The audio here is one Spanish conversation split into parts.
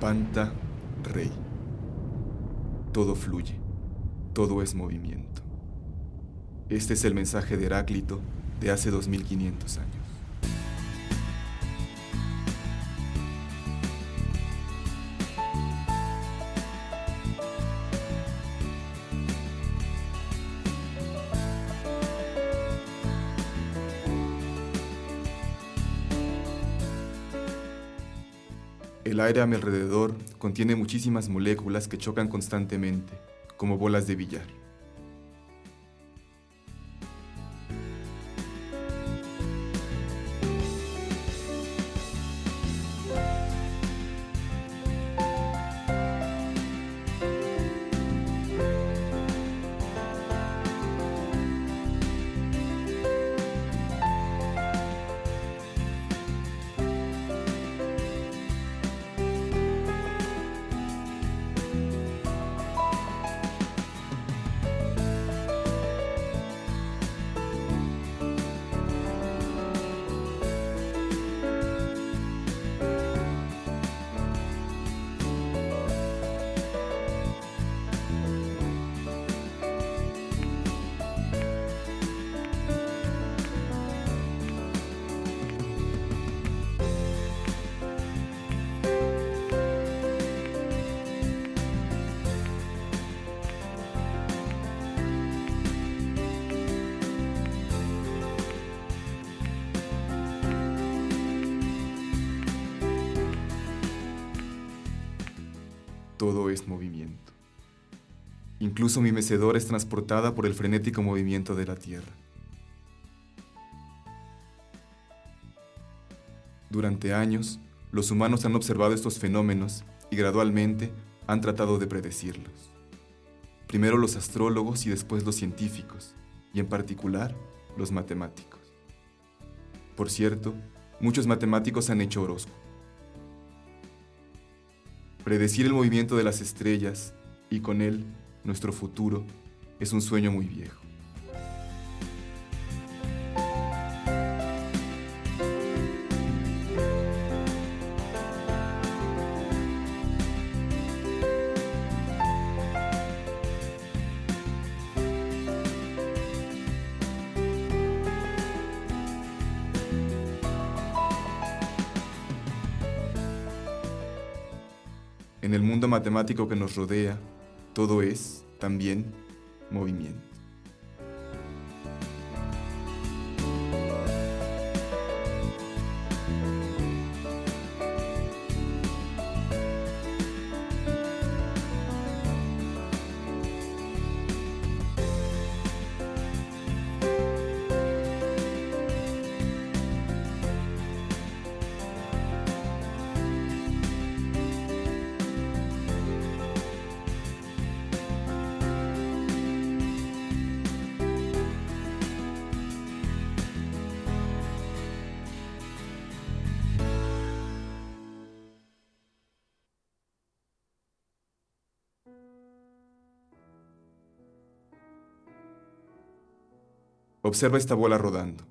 Panta Rey. Todo fluye, todo es movimiento. Este es el mensaje de Heráclito de hace 2500 años. El aire a mi alrededor contiene muchísimas moléculas que chocan constantemente, como bolas de billar. Todo es movimiento. Incluso mi mecedora es transportada por el frenético movimiento de la Tierra. Durante años, los humanos han observado estos fenómenos y gradualmente han tratado de predecirlos. Primero los astrólogos y después los científicos, y en particular los matemáticos. Por cierto, muchos matemáticos han hecho horóscopos predecir el movimiento de las estrellas y con él nuestro futuro es un sueño muy viejo. El mundo matemático que nos rodea, todo es, también, movimiento. Observa esta bola rodando.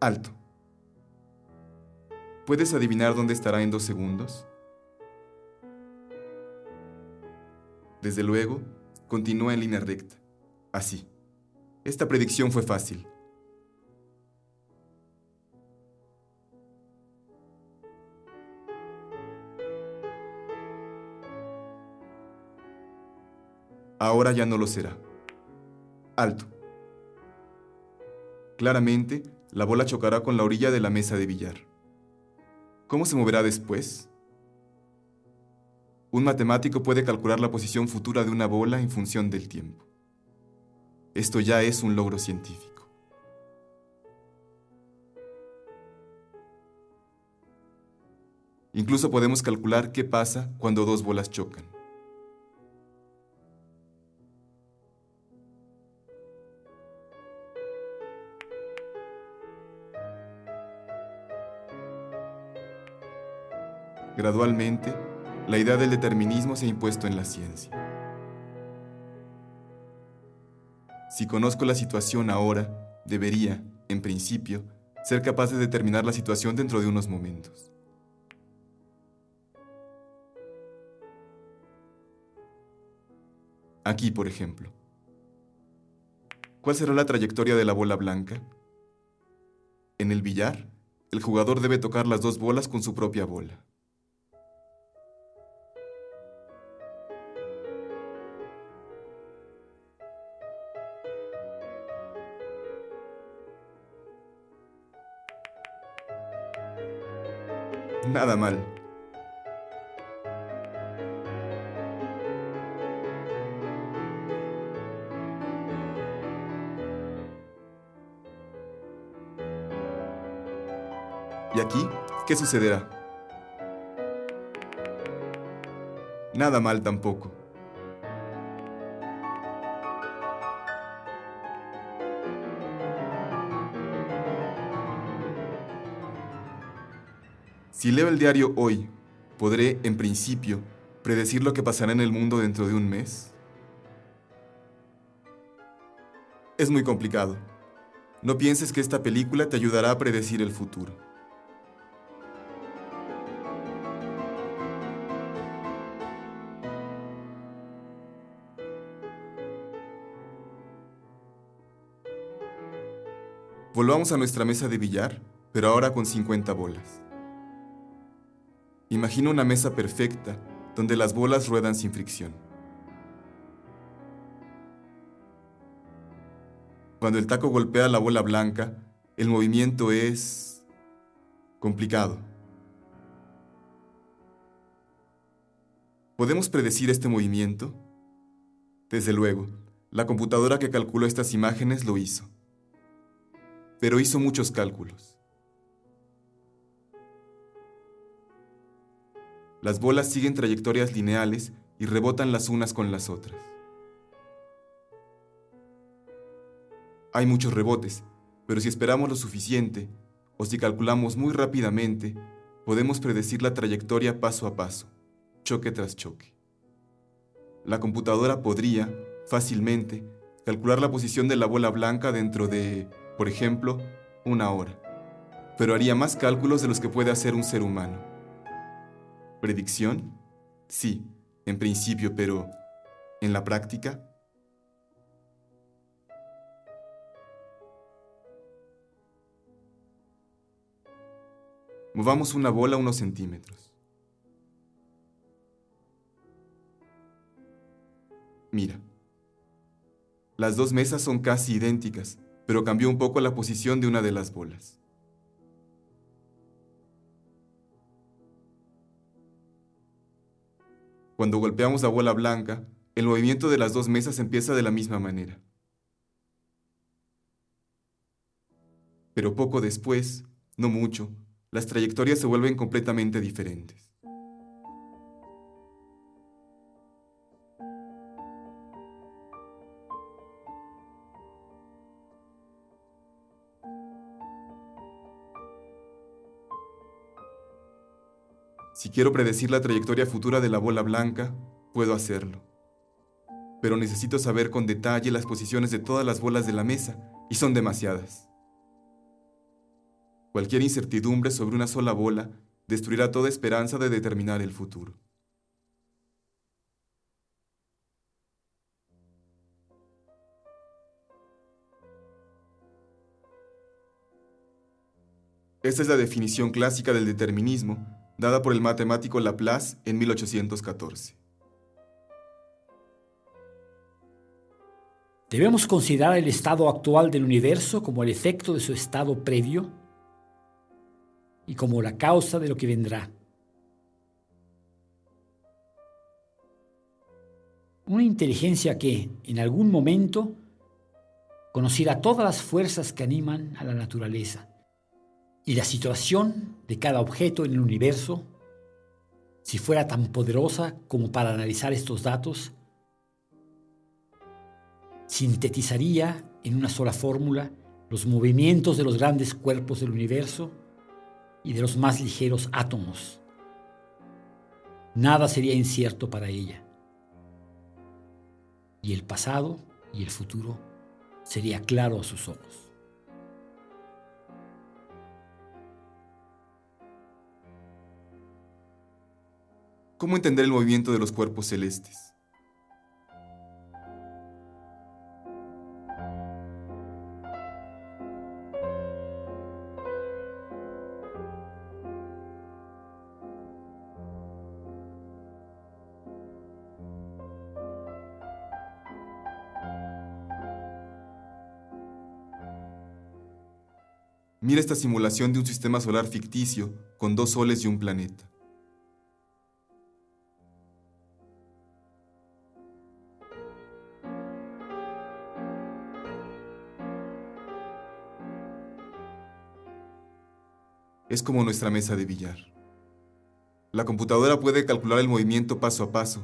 Alto. ¿Puedes adivinar dónde estará en dos segundos? Desde luego, continúa en línea recta. Así. Esta predicción fue fácil. Ahora ya no lo será. Alto. Claramente, la bola chocará con la orilla de la mesa de billar. ¿Cómo se moverá después? Un matemático puede calcular la posición futura de una bola en función del tiempo. Esto ya es un logro científico. Incluso podemos calcular qué pasa cuando dos bolas chocan. Gradualmente, la idea del determinismo se ha impuesto en la ciencia. Si conozco la situación ahora, debería, en principio, ser capaz de determinar la situación dentro de unos momentos. Aquí, por ejemplo. ¿Cuál será la trayectoria de la bola blanca? En el billar, el jugador debe tocar las dos bolas con su propia bola. Nada mal. ¿Y aquí qué sucederá? Nada mal tampoco. Si leo el diario hoy, ¿podré, en principio, predecir lo que pasará en el mundo dentro de un mes? Es muy complicado. No pienses que esta película te ayudará a predecir el futuro. Volvamos a nuestra mesa de billar, pero ahora con 50 bolas. Imagina una mesa perfecta donde las bolas ruedan sin fricción. Cuando el taco golpea la bola blanca, el movimiento es complicado. ¿Podemos predecir este movimiento? Desde luego, la computadora que calculó estas imágenes lo hizo pero hizo muchos cálculos. Las bolas siguen trayectorias lineales y rebotan las unas con las otras. Hay muchos rebotes, pero si esperamos lo suficiente, o si calculamos muy rápidamente, podemos predecir la trayectoria paso a paso, choque tras choque. La computadora podría, fácilmente, calcular la posición de la bola blanca dentro de por ejemplo, una hora, pero haría más cálculos de los que puede hacer un ser humano. ¿Predicción? Sí, en principio, pero ¿en la práctica? Movamos una bola unos centímetros. Mira, las dos mesas son casi idénticas, pero cambió un poco la posición de una de las bolas. Cuando golpeamos la bola blanca, el movimiento de las dos mesas empieza de la misma manera. Pero poco después, no mucho, las trayectorias se vuelven completamente diferentes. Si quiero predecir la trayectoria futura de la bola blanca, puedo hacerlo. Pero necesito saber con detalle las posiciones de todas las bolas de la mesa, y son demasiadas. Cualquier incertidumbre sobre una sola bola destruirá toda esperanza de determinar el futuro. Esta es la definición clásica del determinismo dada por el matemático Laplace en 1814. ¿Debemos considerar el estado actual del universo como el efecto de su estado previo y como la causa de lo que vendrá? Una inteligencia que, en algún momento, conociera todas las fuerzas que animan a la naturaleza y la situación de cada objeto en el universo, si fuera tan poderosa como para analizar estos datos, sintetizaría en una sola fórmula los movimientos de los grandes cuerpos del universo y de los más ligeros átomos. Nada sería incierto para ella. Y el pasado y el futuro sería claro a sus ojos. ¿Cómo entender el movimiento de los cuerpos celestes? Mira esta simulación de un sistema solar ficticio con dos soles y un planeta. Es como nuestra mesa de billar. La computadora puede calcular el movimiento paso a paso,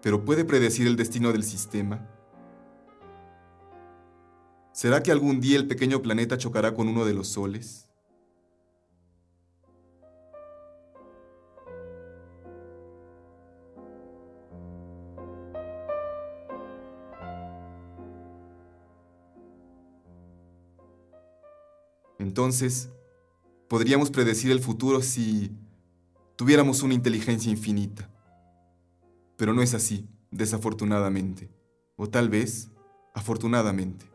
pero ¿puede predecir el destino del sistema? ¿Será que algún día el pequeño planeta chocará con uno de los soles? Entonces, podríamos predecir el futuro si tuviéramos una inteligencia infinita. Pero no es así, desafortunadamente. O tal vez, afortunadamente.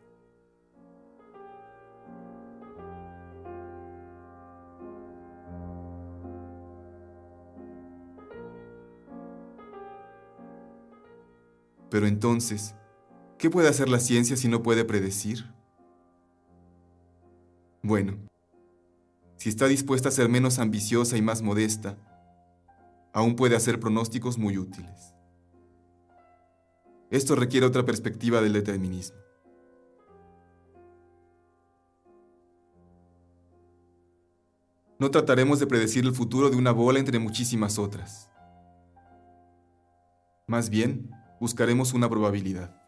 Pero entonces, ¿qué puede hacer la ciencia si no puede predecir? Bueno, si está dispuesta a ser menos ambiciosa y más modesta, aún puede hacer pronósticos muy útiles. Esto requiere otra perspectiva del determinismo. No trataremos de predecir el futuro de una bola entre muchísimas otras. Más bien, buscaremos una probabilidad.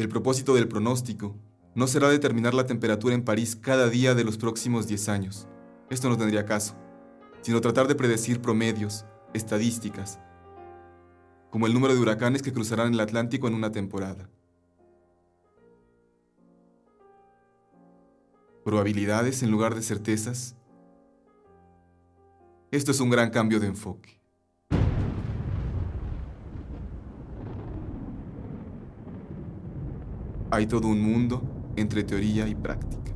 El propósito del pronóstico no será determinar la temperatura en París cada día de los próximos 10 años. Esto no tendría caso, sino tratar de predecir promedios, estadísticas, como el número de huracanes que cruzarán el Atlántico en una temporada. Probabilidades en lugar de certezas esto es un gran cambio de enfoque. Hay todo un mundo entre teoría y práctica.